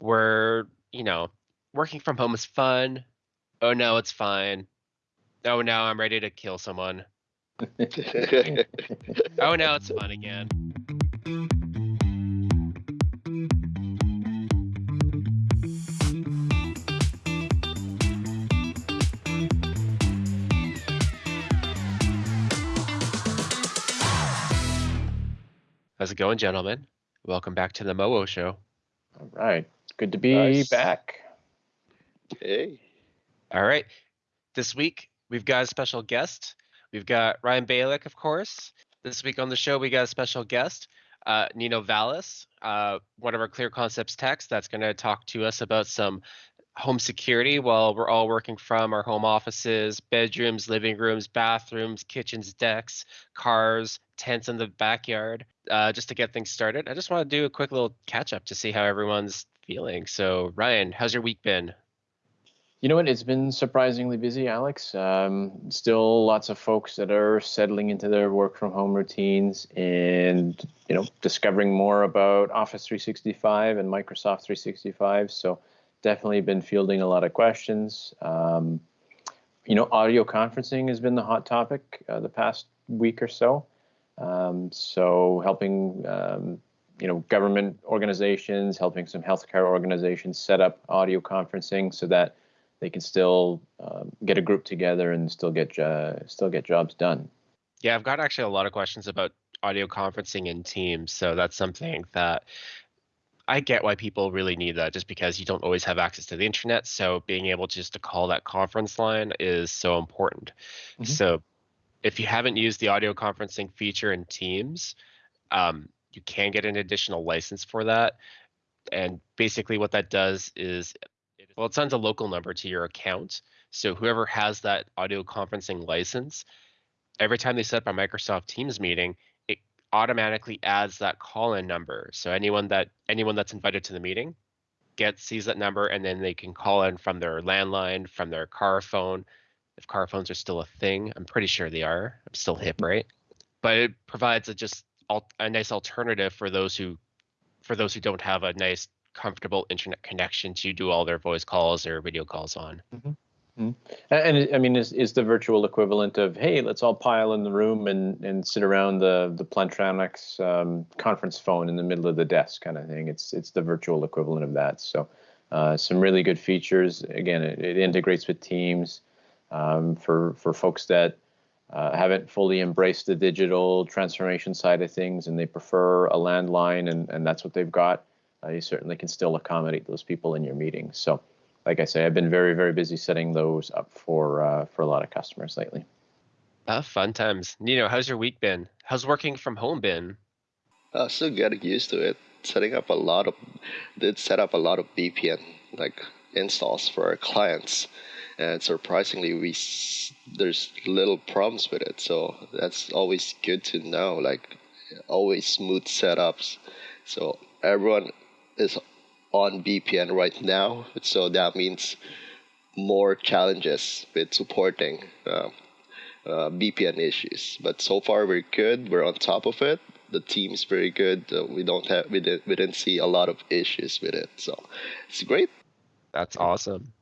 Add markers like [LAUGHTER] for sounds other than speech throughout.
where, you know, working from home is fun. Oh no, it's fine. Oh no, I'm ready to kill someone. Oh no, it's fun again. How's it going, gentlemen? Welcome back to the Moo Show. All right. Good to be Nice. back. Hey, All right. This week, we've got a special guest. We've got Ryan Balick, of course. This week on the show, we got a special guest, uh, Nino Vallis, uh, one of our Clear Concepts techs that's going to talk to us about some home security while we're all working from our home offices, bedrooms, living rooms, bathrooms, kitchens, decks, cars, tents in the backyard. Uh, just to get things started, I just want to do a quick little catch up to see how everyone's feeling. So, Ryan, how's your week been? You know what? It's been surprisingly busy, Alex. Um, still lots of folks that are settling into their work from home routines and, you know, discovering more about Office 365 and Microsoft 365. So definitely been fielding a lot of questions. Um, you know, audio conferencing has been the hot topic uh, the past week or so. Um, so helping, um, you know, government organizations, helping some healthcare organizations set up audio conferencing so that they can still um, get a group together and still get uh, still get jobs done. Yeah, I've got actually a lot of questions about audio conferencing in Teams. So that's something that I get why people really need that just because you don't always have access to the internet. So being able just to call that conference line is so important. Mhm. So if you haven't used the audio conferencing feature in Teams, um, you can get an additional license for that. And basically what that does is, well, it sends a local number to your account. So whoever has that audio conferencing license, every time they set up a Microsoft Teams meeting, it automatically adds that call-in number. So anyone that anyone that's invited to the meeting gets sees that number and then they can call in from their landline, from their car phone. If car phones are still a thing, I'm pretty sure they are. I'm still hip, right? But it provides a just a nice alternative for those who for those who don't have a nice comfortable internet connection to do all their voice calls or video calls on. A- And, it- I mean, is is the virtual equivalent of hey, let's all pile in the room and and sit around the the Plantronics um, conference phone in the middle of the desk kind of thing. It's it's the virtual equivalent of that. So uh, some really good features. Again, it, it integrates with Teams um, for for folks that. Uh, haven't fully embraced the digital transformation side of things and they prefer a landline and, and that's what they've got uh, you certainly can still accommodate those people in your meetings so like I say, I've been very, very busy setting those up for uh, for a lot of customers lately. Ah, fun times. Nino, how's your week been? How's working from home been? uh, still getting used to it. Setting up a lot of, did set up a lot of VPN like installs for our clients, and surprisingly, we there's little problems with it. So that's always good to know. Like always smooth setups. So everyone is on VPN right now. So that means more challenges with supporting. Um, uh, VPN issues. But so far we're good. We're on top of it. The team's very good. Uh, we don't have we didn't we didn't see a lot of issues with it. So it's great. That's awesome.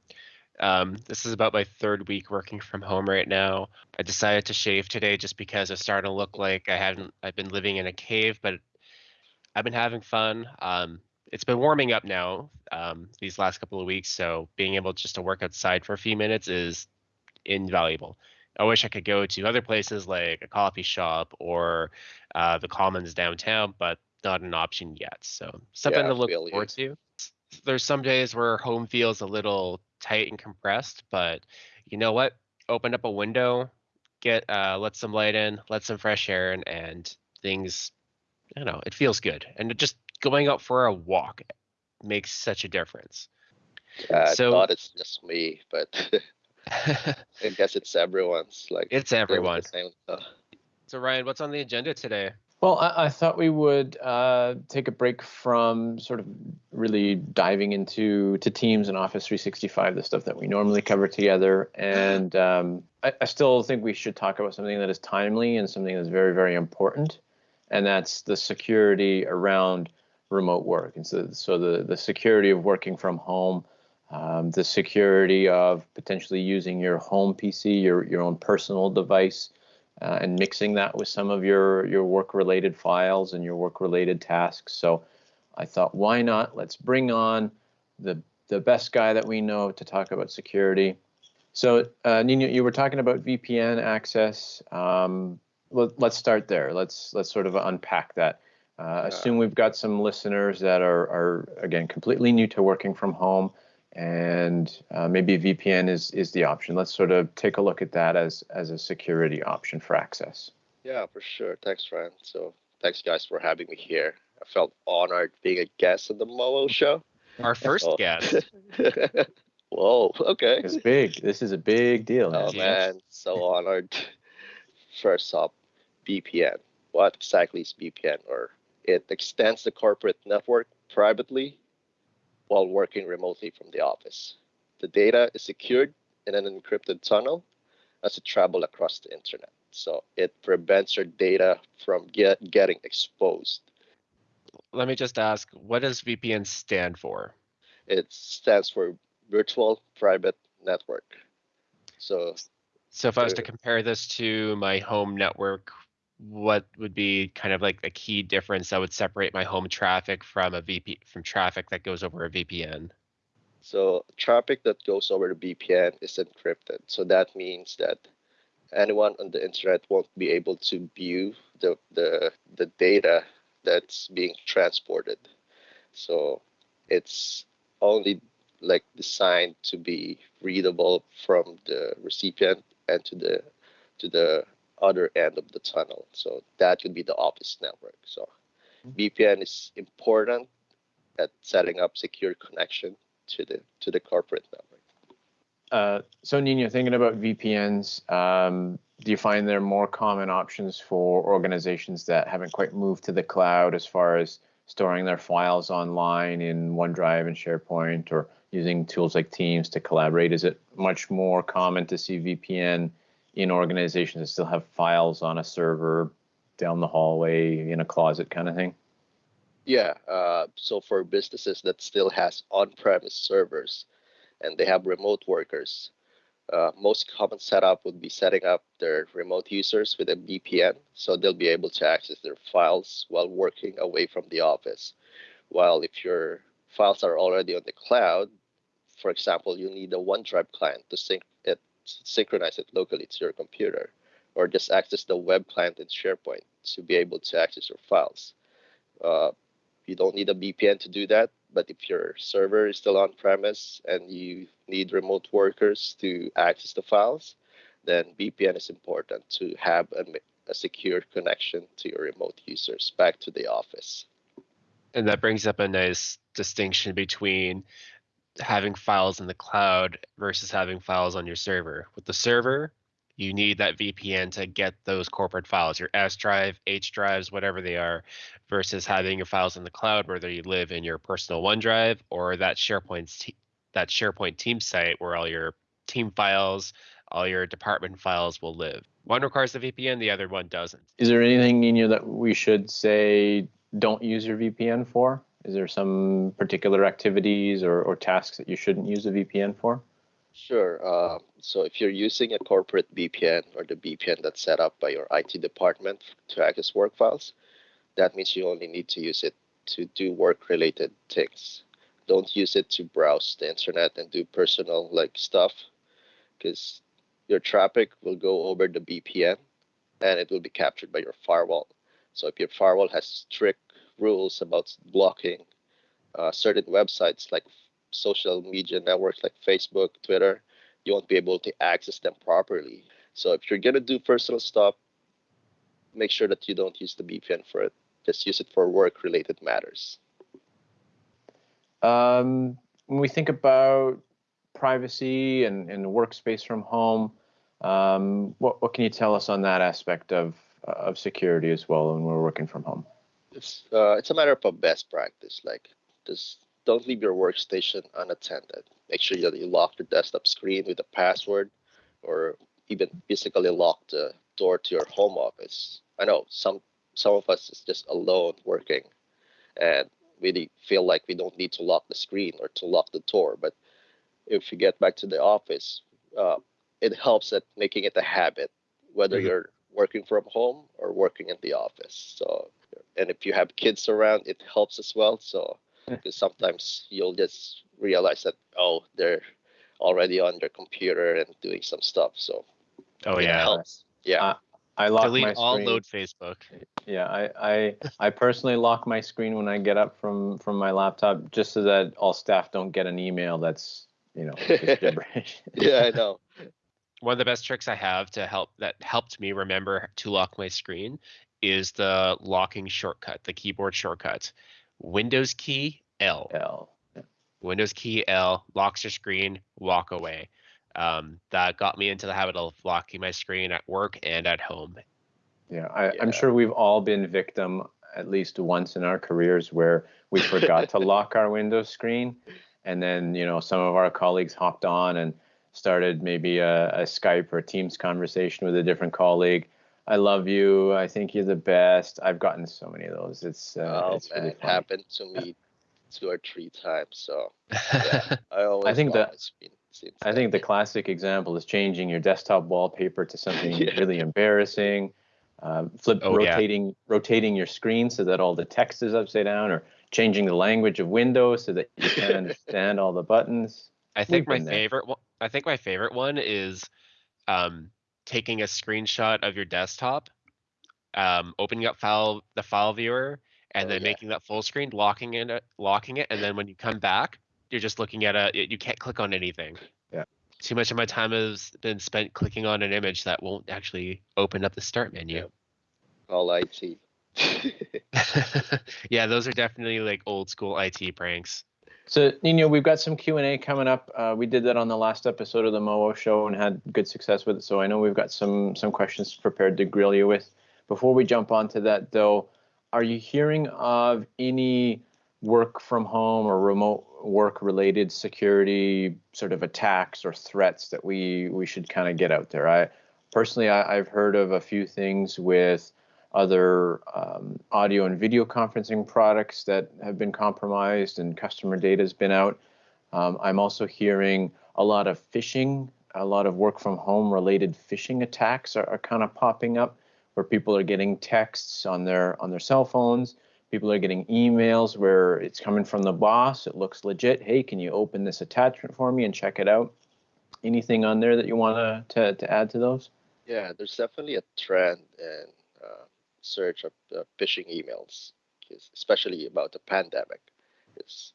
Um, this is about my third week working from home right now. I decided to shave today just because it's starting to look like I hadn't. I've been living in a cave, but I've been having fun. Um, it's been warming up now um, these last couple of weeks, so being able just to work outside for a few minutes is invaluable. I wish I could go to other places like a coffee shop or uh, the Commons downtown, but not an option yet. So something Yeah, to look feel you. forward to. There's some days where home feels a little tight and compressed, but you know what? Open up a window, get uh, let some light in, let some fresh air in, and things. I don't know. It feels good, and just going out for a walk makes such a difference. I So- thought it's just me, but [LAUGHS] [LAUGHS] I guess it's everyone's. Like it's feeling everyone. same. So Ryan, what's on the agenda today? Well, I, I thought we would uh, take a break from sort of really diving into to Teams and Office 365, the stuff that we normally cover together, and um, I, I still think we should talk about something that is timely and something that's very, very important, and that's the security around remote work. And so, so the, the security of working from home, um, the security of potentially using your home PC, your, your own personal device, uh, and mixing that with some of your, your work related files and your work related tasks. So I thought, why not? Let's bring on the, the best guy that we know to talk about security. So, uh, Nino, you were talking about VPN access. Um, let, us start there. Let's let's sort of unpack that. Uh, assume we've got some listeners that are, are again completely new to working from home, and uh, maybe VPN is is the option. Let's sort of take a look at that as as a security option for access. Yeah, for sure. Thanks, Ryan. So thanks, guys, for having me here. I felt honored being a guest on the Mowo show. Our first oh. guest. [LAUGHS] Whoa, okay. It's big. This is a big deal. Oh, man. So honored. First up, VPN. What exactly is VPN? Or it extends the corporate network privately while working remotely from the office. The data is secured in an encrypted tunnel as it travels across the internet. So it prevents your data from get, getting exposed. Let me just ask, what does VPN stand for? It stands for Virtual Private Network. So so if I was to compare this to my home network, what would be kind of like the key difference that would separate my home traffic from a VP from traffic that goes over a VPN? So traffic that goes over the VPN is encrypted. So that means that anyone on the internet won't be able to view the the, the data that's being transported. So it's only like designed to be readable from the recipient and to the to the other end of the tunnel. So that would be the office network. So mm-hmm. VPN is important at setting up secure connection to the to the corporate network. Uh, so Nino, thinking about VPNs, um, do you find there are more common options for organizations that haven't quite moved to the cloud as far as storing their files online in OneDrive and SharePoint or using tools like Teams to collaborate? Is it much more common to see VPN in organizations that still have files on a server down the hallway in a closet kind of thing? Yeah. Uh, so for businesses that still has on-premise servers and they have remote workers, uh, most common setup would be setting up their remote users with a VPN, so they'll be able to access their files while working away from the office. While if your files are already on the cloud, for example, you need a OneDrive client to sync it, synchronize it locally to your computer, or just access the web client in SharePoint to be able to access your files. Uh, you don't need a VPN to do that, but if your server is still on premise and you need remote workers to access the files, then VPN is important to have a, a secure connection to your remote users back to the office. And that brings up a nice distinction between having files in the cloud versus having files on your server. With the server, you need that VPN to get those corporate files, your S drive, H drives, whatever they are, versus having your files in the cloud, whether you live in your personal OneDrive or that SharePoint that SharePoint team site where all your team files, all your department files will live. One requires the VPN, the other one doesn't. Is there anything, Nino, that we should say don't use your VPN for? Is there some particular activities or, or tasks that you shouldn't use a VPN for? Sure. Uh, so if you're using a corporate VPN or the VPN that's set up by your IT department to access work files, that means you only need to use it to do work-related things. Don't use it to browse the internet and do personal like stuff, because your traffic will go over the VPN and it will be captured by your firewall. So if your firewall has strict rules about blocking uh, certain websites like social media networks like Facebook, Twitter, you won't be able to access them properly. So if you're gonna do personal stuff, make sure that you don't use the VPN for it. Just use it for work-related matters. Um, when we think about privacy and, and workspace from home, um, what, what can you tell us on that aspect of, of security as well when we're working from home? It's uh, it's a matter of a best practice. Like just don't leave your workstation unattended. Make sure that you lock your desktop screen with a password, or even physically lock the door to your home office. I know some some of us is just alone working, and really feel like we don't need to lock the screen or to lock the door. But if you get back to the office, uh, it helps at making it a habit, whether mm-hmm. you're working from home or working in the office. So, and if you have kids around, it helps as well. So, because sometimes you'll just realize that oh, they're already on their computer and doing some stuff. So, oh yeah, helps. Yeah. Uh, I lock Delete my all load Facebook. Yeah, I, I I personally lock my screen when I get up from from my laptop just so that all staff don't get an email that's you know [LAUGHS] gibberish. yeah, I know. One of the best tricks I have to help that helped me remember to lock my screen is the locking shortcut, the keyboard shortcut. Windows key L. L. Yeah. Windows key L locks your screen, walk away um, that got me into the habit of locking my screen at work and at home. Yeah, I, am sure we've all been victim at least once in our careers where we forgot to [LAUGHS] lock our Windows screen, and then you know some of our colleagues hopped on and started maybe a, a Skype or Teams conversation with a different colleague. I love you. I think you're the best. I've gotten so many of those. It's uh, oh it's man, really it happened to me two or three times. So yeah, [LAUGHS] I always I think that I think the classic example is changing your desktop wallpaper to something [LAUGHS] Yeah. really embarrassing. Um, flip Oh, yeah. rotating rotating your screen so that all the text is upside down, or changing the language of Windows so that you can [LAUGHS] understand all the buttons. I think We've my favorite one. I think my favorite one is um, taking a screenshot of your desktop, um, opening up file the file viewer, and Oh, then yeah. making that full screen, locking it, locking it, and then when you come back, you're just looking at a. You can't click on anything. Yeah. Too much of my time has been spent clicking on an image that won't actually open up the start menu. all IT. [LAUGHS] [LAUGHS] yeah, those are definitely like old school IT pranks. So Nino, we've got some Q and A coming up. Uh, we did that on the last episode of the Moo Show and had good success with it. So I know we've got some some questions prepared to grill you with. Before we jump onto that, though, are you hearing of any work from home or remote work related security sort of attacks or threats that we we should kind of get out there? I personally I, I've heard of a few things with other um, audio and video conferencing products that have been compromised and customer data has been out. Um, I'm also hearing a lot of phishing, a lot of work from home related phishing attacks are, are kind of popping up where people are getting texts on their on their cell phones. People are getting emails where it's coming from the boss. It looks legit. Hey, can you open this attachment for me and check it out? Anything on there that you want to to add to those? Yeah, there's definitely a trend in uh, search of uh, phishing emails, especially about the pandemic. Because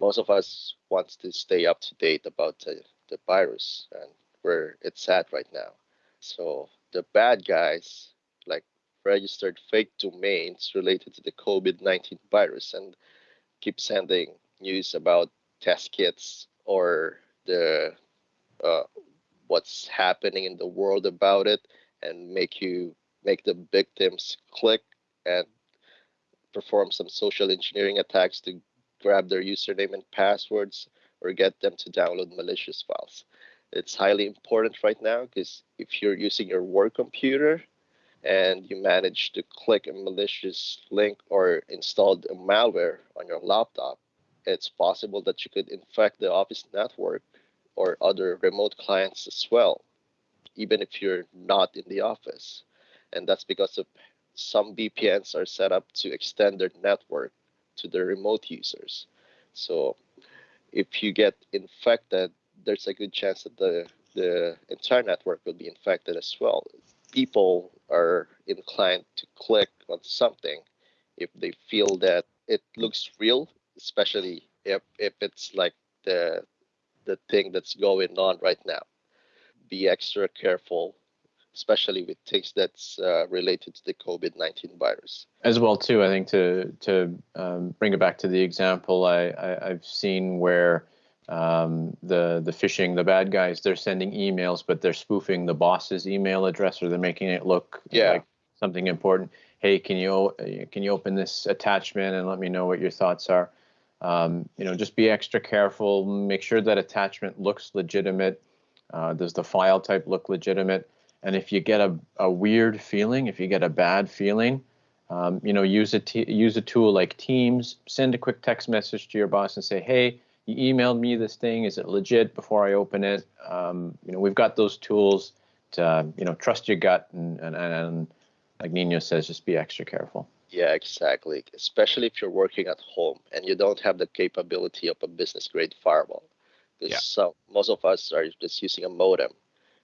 most of us wants to stay up to date about the, the virus and where it's at right now. So the bad guys like registered fake domains related to the COVID-19 virus and keep sending news about test kits or the uh, what's happening in the world about it and make you make the victims click and perform some social engineering attacks to grab their username and passwords or get them to download malicious files. It's highly important right now because if you're using your work computer and you manage to click a malicious link or installed a malware on your laptop, it's possible that you could infect the office network or other remote clients as well, even if you're not in the office. And that's because of some VPNs are set up to extend their network to the remote users. So if you get infected, there's a good chance that the, the entire network will be infected as well. People are inclined to click on something if they feel that it looks real, especially if, if it's like the the thing that's going on right now. Be extra careful, especially with things that's uh, related to the COVID nineteen virus. as well too i think to to um, bring it back to the example I, I i've seen where um, the the phishing the bad guys they're sending emails but they're spoofing the boss's email address or they're making it look Yeah. like something important. Hey can you can you open this attachment and let me know what your thoughts are? Um, you know just be extra careful. Make sure that attachment looks legitimate. Uh, does the file type look legitimate and if you get a, a weird feeling if you get a bad feeling Um, you know, use a t- use a tool like Teams. Send a quick text message to your boss and say, "Hey, you emailed me this thing. Is it legit?" Before I open it, um, you know, we've got those tools to you know trust your gut and and, and like Nino says, just be extra careful. Yeah, exactly. Especially if you're working at home and you don't have the capability of a business grade firewall. Because yeah. some most of us are just using a modem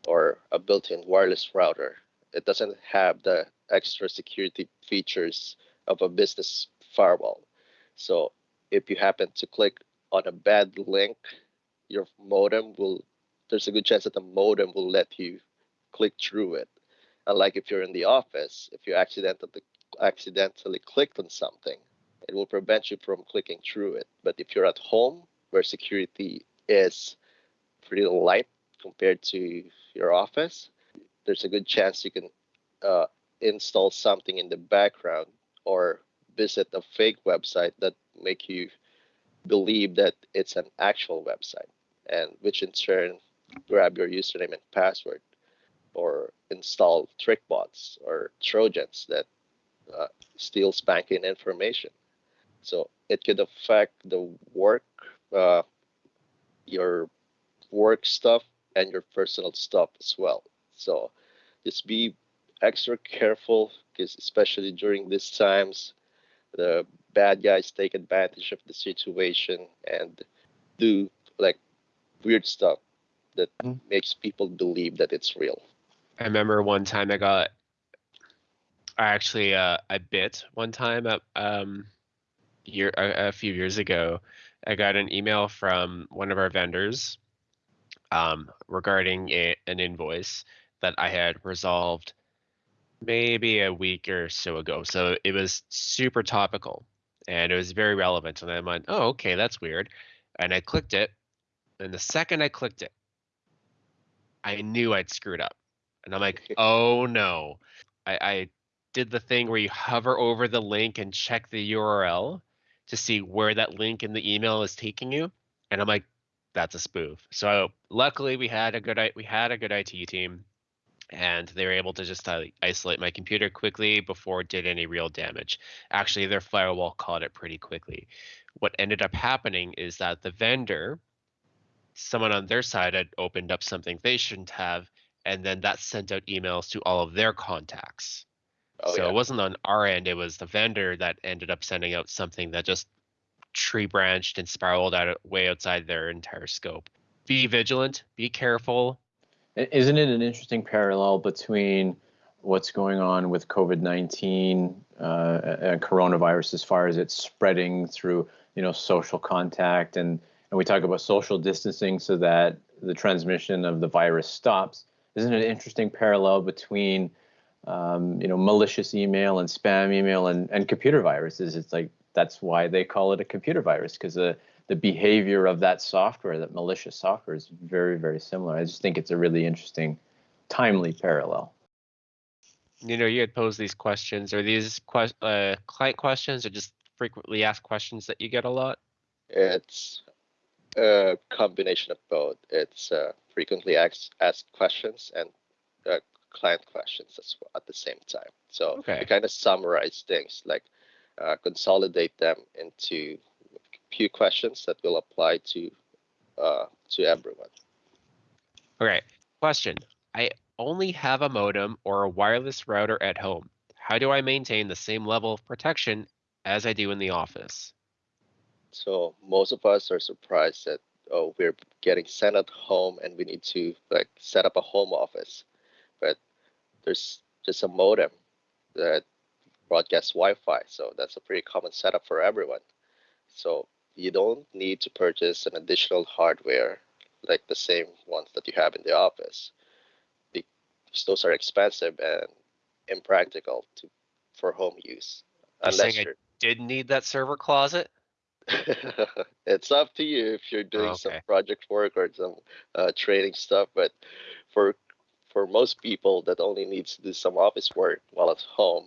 or a built-in wireless router. It doesn't have the extra security features of a business firewall. So if you happen to click on a bad link, your modem will there's a good chance that the modem will let you click through it. Unlike if you're in the office, if you accidentally accidentally clicked on something, it will prevent you from clicking through it. But if you're at home, where security is pretty light compared to your office, there's a good chance you can uh, install something in the background or visit a fake website that make you believe that it's an actual website and which in turn grab your username and password or install TrickBots or trojans that uh, steals banking information. So it could affect the work uh, your work stuff and your personal stuff as well. So just be extra careful because especially during these times the bad guys take advantage of the situation and do like weird stuff that mm. makes people believe that it's real. I remember one time i got i actually uh i bit one time at um year a, a few years ago. I got an email from one of our vendors um regarding a, an invoice that i had resolved maybe a week or so ago. So it was super topical and it was very relevant. And I went, oh, okay, that's weird. And I clicked it. And the second I clicked it, I knew I'd screwed up. And I'm like, [LAUGHS] oh no. I, I did the thing where you hover over the link and check the URL to see where that link in the email is taking you. And I'm like, that's a spoof. So luckily we had a good we had a good IT team and they were able to just isolate my computer quickly before it did any real damage. Actually, their firewall caught it pretty quickly. What ended up happening is that the vendor, someone on their side had opened up something they shouldn't have, and then that sent out emails to all of their contacts. Oh, so yeah. it wasn't on our end, it was the vendor that ended up sending out something that just tree branched and spiraled out way outside their entire scope. Be vigilant, be careful, isn't it an interesting parallel between what's going on with COVID nineteen uh, and coronavirus as far as it's spreading through you know social contact and and we talk about social distancing so that the transmission of the virus stops. Isn't it an interesting parallel between um, you know malicious email and spam email and, and computer viruses? It's like that's why they call it a computer virus because the the behavior of that software, that malicious software, is very, very similar. I just think it's a really interesting, timely parallel. You know, you had posed these questions. Are these que- uh, client questions or just frequently asked questions that you get a lot? It's a combination of both. It's uh, frequently asked, asked questions and uh, client questions as well at the same time. So okay. we kind of summarize things, like uh, consolidate them into few questions that will apply to uh, to everyone. Okay, question. I only have a modem or a wireless router at home. How do I maintain the same level of protection as I do in the office? So most of us are surprised that oh we're getting sent at home and we need to like set up a home office, but there's just a modem that broadcasts Wi-Fi, so that's a pretty common setup for everyone. So you don't need to purchase an additional hardware like the same ones that you have in the office because those are expensive and impractical to for home use. You're unless you did need that server closet. [LAUGHS] it's up to you if you're doing okay. some project work or some uh, training stuff, but for for most people that only needs to do some office work while at home,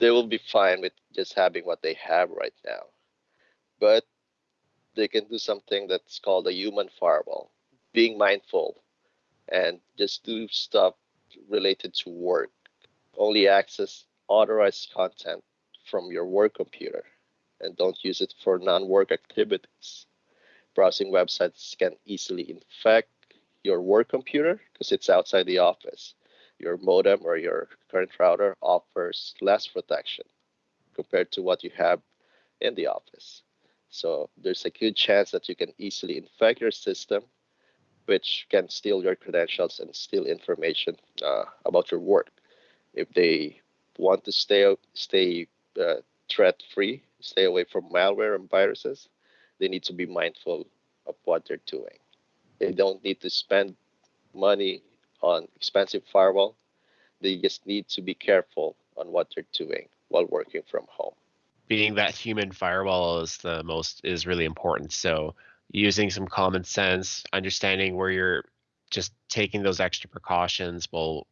they will be fine with just having what they have right now but they can do something that's called a human firewall, being mindful and just do stuff related to work. Only access authorized content from your work computer and don't use it for non-work activities. Browsing websites can easily infect your work computer because it's outside the office. Your modem or your current router offers less protection compared to what you have in the office. So there's a good chance that you can easily infect your system, which can steal your credentials and steal information uh, about your work. If they want to stay stay uh, threat free, stay away from malware and viruses, they need to be mindful of what they're doing. They don't need to spend money on expensive firewall. They just need to be careful on what they're doing while working from home. Being that human firewall is the most is really important. So using some common sense, understanding where you're just taking those extra precautions will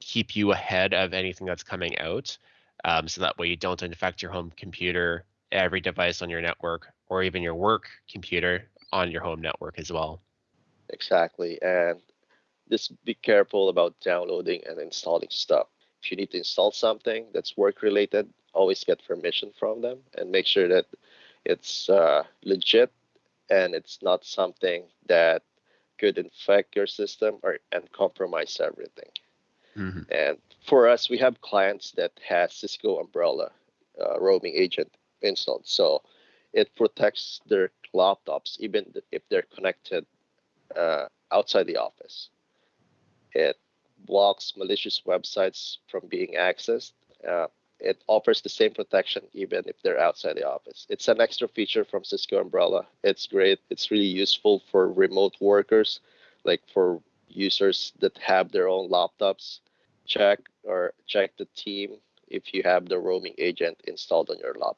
keep you ahead of anything that's coming out. Um, so that way you don't infect your home computer, every device on your network, or even your work computer on your home network as well. Exactly. And just be careful about downloading and installing stuff. If you need to install something that's work related, always get permission from them and make sure that it's uh, legit and it's not something that could infect your system or and compromise everything. Mm-hmm. And for us, we have clients that has Cisco Umbrella uh, roaming agent installed, so it protects their laptops even if they're connected uh, outside the office. It blocks malicious websites from being accessed. Uh, it offers the same protection even if they're outside the office. It's an extra feature from Cisco Umbrella. It's great. It's really useful for remote workers, like for users that have their own laptops. Check or check the team if you have the roaming agent installed on your lap,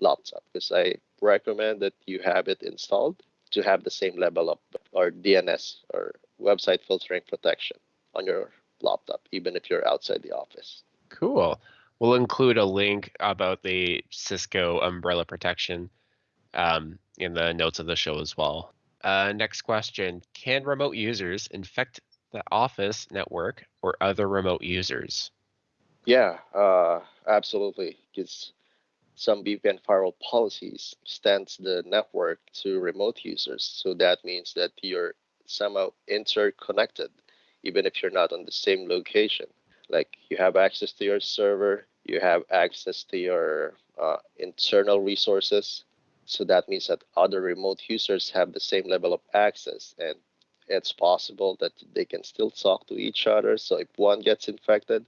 laptop because I recommend that you have it installed to have the same level of or DNS or website filtering protection on your laptop, even if you're outside the office. Cool. We'll include a link about the Cisco umbrella protection um, in the notes of the show as well. Uh, next question Can remote users infect the office network or other remote users? Yeah, uh, absolutely. Because some VPN firewall policies extends the network to remote users. So that means that you're somehow interconnected, even if you're not on the same location. Like you have access to your server, you have access to your uh, internal resources. So that means that other remote users have the same level of access, and it's possible that they can still talk to each other. So if one gets infected,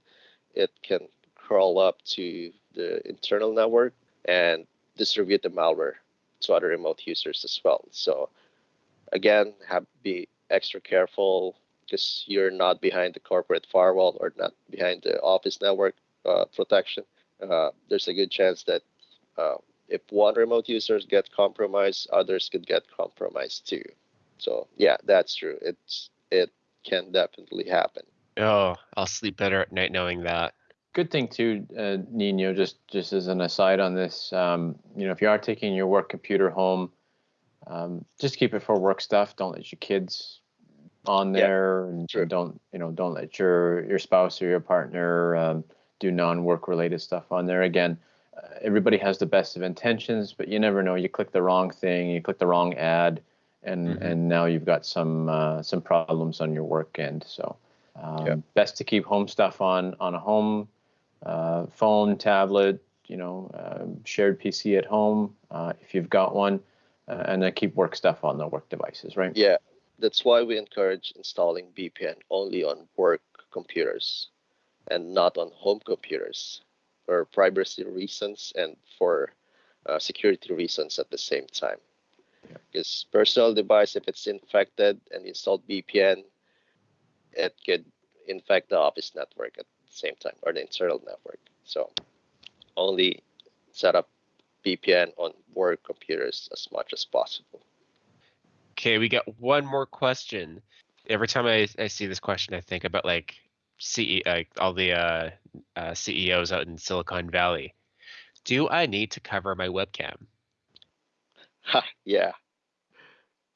it can crawl up to the internal network and distribute the malware to other remote users as well. So again, have be extra careful because you're not behind the corporate firewall or not behind the office network uh, protection. Uh, there's a good chance that uh, if one remote user get compromised, others could get compromised too. So yeah, that's true. It's it can definitely happen. Oh, I'll sleep better at night knowing that good thing too, uh, Nino. Just just as an aside on this, um, you know, if you are taking your work computer home, um, just keep it for work stuff. Don't let your kids on there, yeah, and, don't you know, don't let your your spouse or your partner um, do non-work related stuff on there. Again, uh, everybody has the best of intentions, but you never know. You click the wrong thing, you click the wrong ad, and mm-hmm. and now you've got some uh, some problems on your work end. So. Um, yeah. Best to keep home stuff on on a home uh, phone, tablet, you know, uh, shared PC at home uh, if you've got one, uh, and then keep work stuff on the work devices, right? Yeah, that's why we encourage installing VPN only on work computers and not on home computers for privacy reasons and for uh, security reasons at the same time. Because personal device, if it's infected and installed VPN, it could infect the office network at the same time or the internal network. So only set up VPN on work computers as much as possible. Okay, we got one more question. Every time I, I see this question, I think about like CEO, like all the uh, uh, CEOs out in Silicon Valley. Do I need to cover my webcam? Ha, yeah.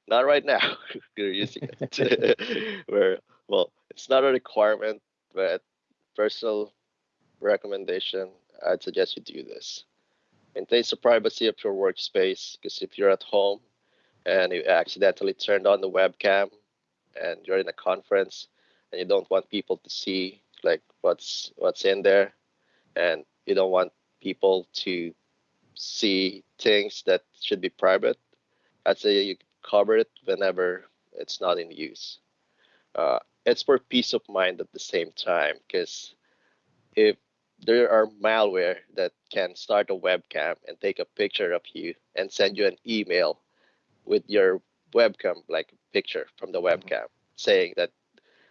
Not right now. [LAUGHS] You're using it. [LAUGHS] Where well, it's not a requirement, but personal recommendation, I'd suggest you do this. Maintain the privacy of your workspace because if you're at home and you accidentally turned on the webcam and you're in a conference and you don't want people to see like what's what's in there. And you don't want people to see things that should be private. I'd say you cover it whenever it's not in use. Uh, it's for peace of mind at the same time because if there are malware that can start a webcam and take a picture of you and send you an email with your webcam like picture from the mm-hmm. webcam saying that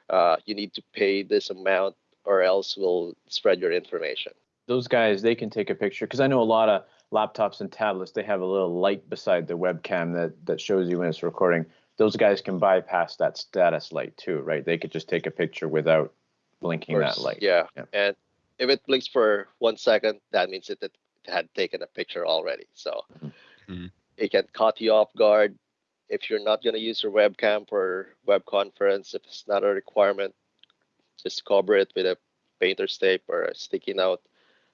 uh, you need to pay this amount or else we'll spread your information those guys they can take a picture because i know a lot of laptops and tablets they have a little light beside the webcam that that shows you when it's recording those guys can bypass that status light too right they could just take a picture without blinking that light yeah. yeah. and if it blinks for one second that means it, it had taken a picture already so mm-hmm. It can caught you off guard if you're not going to use your webcam for web conference if it's not a requirement. Just cover it with a painter's tape or a sticky note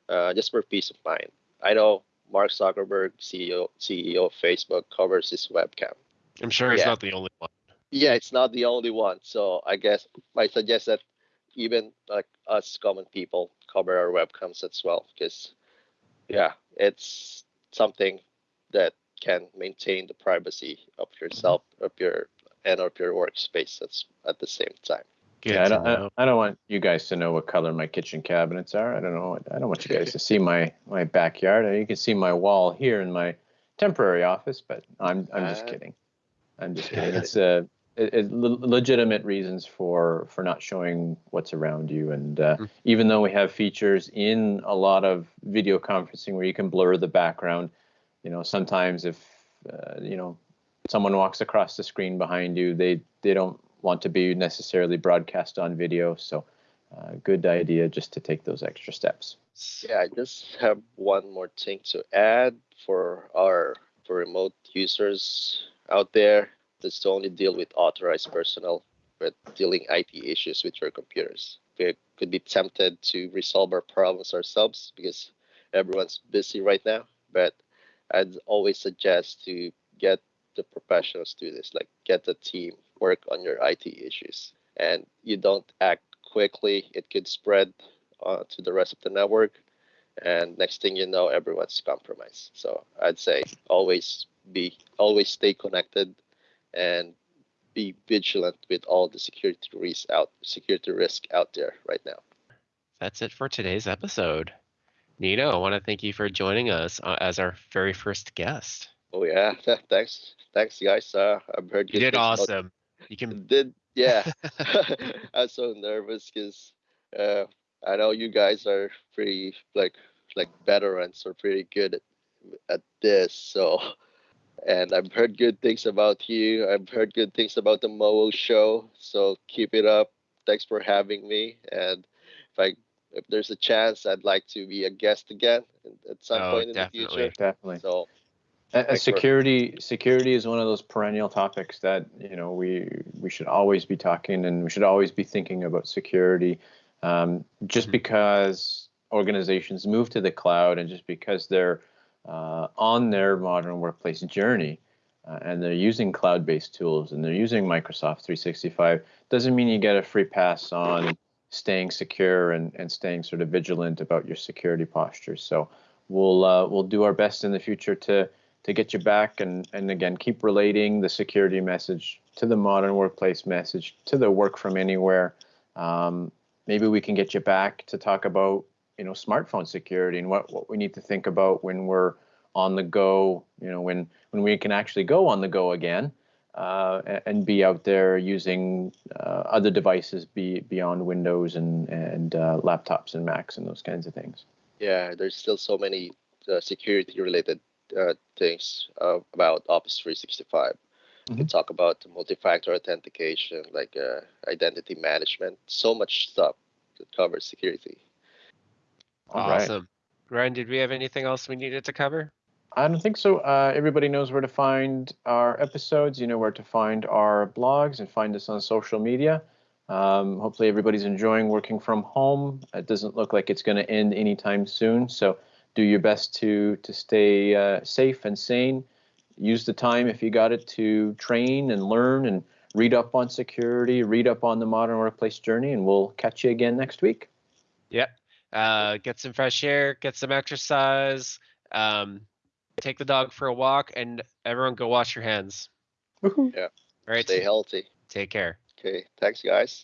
uh, just for peace of mind. I know mark zuckerberg ceo ceo of facebook covers his webcam. I'm sure it's yeah. not the only one. Yeah it's not the only one. So i guess i suggest that even like us common people cover our webcams as well because yeah it's something that can maintain the privacy of yourself of your and of your workspace that's at the same time yeah, I don't, I, I, don't want you guys to know what color my kitchen cabinets are. I don't know. I don't want you guys to see my my backyard. You can see my wall here in my temporary office, but I'm I'm just uh, kidding. I'm just kidding. It's uh, it, it, legitimate reasons for for not showing what's around you. And uh, mm-hmm. even though we have features in a lot of video conferencing where you can blur the background, you know, sometimes if uh, you know someone walks across the screen behind you, they they don't want to be necessarily broadcast on video. So, uh, good idea just to take those extra steps. Yeah, I just have one more thing to add for our for remote users out there. That's to only deal with authorized personnel with dealing IT issues with your computers. We could be tempted to resolve our problems ourselves because everyone's busy right now. But I'd always suggest to get the professionals do this, like get the team work on your IT issues. And you don't act quickly, it could spread uh, to the rest of the network. And next thing you know, everyone's compromised. So I'd say always be, always stay connected and be vigilant with all the security risks out, security risk out there right now. That's it for today's episode. Nino, I want to thank you for joining us uh, as our very first guest. Oh yeah, [LAUGHS] thanks, thanks guys. Uh, I've heard you did awesome. You can did yeah. [LAUGHS] [LAUGHS] I was so nervous because uh, I know you guys are pretty like like veterans are pretty good at, at this. So, and I've heard good things about you. I've heard good things about the Moo show. So keep it up. Thanks for having me. And if I if there's a chance, I'd like to be a guest again at some oh, point in the future. Definitely. So uh, security security is one of those perennial topics that you know we we should always be talking and we should always be thinking about security. Um, just mm-hmm. because organizations move to the cloud and just because they're uh, on their modern workplace journey uh, and they're using cloud-based tools and they're using Microsoft 365 doesn't mean you get a free pass on staying secure and, and staying sort of vigilant about your security posture. So we'll uh, we'll do our best in the future to to get you back and, and again keep relating the security message to the modern workplace message to the work from anywhere um, maybe we can get you back to talk about you know smartphone security and what, what we need to think about when we're on the go you know when when we can actually go on the go again uh, and be out there using uh, other devices be, beyond windows and and uh, laptops and macs and those kinds of things yeah there's still so many uh, security related uh, things uh, about Office 365. Mm-hmm. We talk about multi-factor authentication, like uh, identity management, so much stuff that covers security. Awesome. Right. Ryan, did we have anything else we needed to cover? I don't think so. Uh, everybody knows where to find our episodes. You know where to find our blogs and find us on social media. Um, hopefully, everybody's enjoying working from home. It doesn't look like it's going to end anytime soon. So, do your best to to stay uh, safe and sane. Use the time if you got it to train and learn and read up on security, read up on the modern workplace journey, and we'll catch you again next week. Yep. Uh, get some fresh air, get some exercise, um, take the dog for a walk, and everyone go wash your hands. Woohoo. Yeah. All right. Stay healthy. Take care. Okay. Thanks, guys.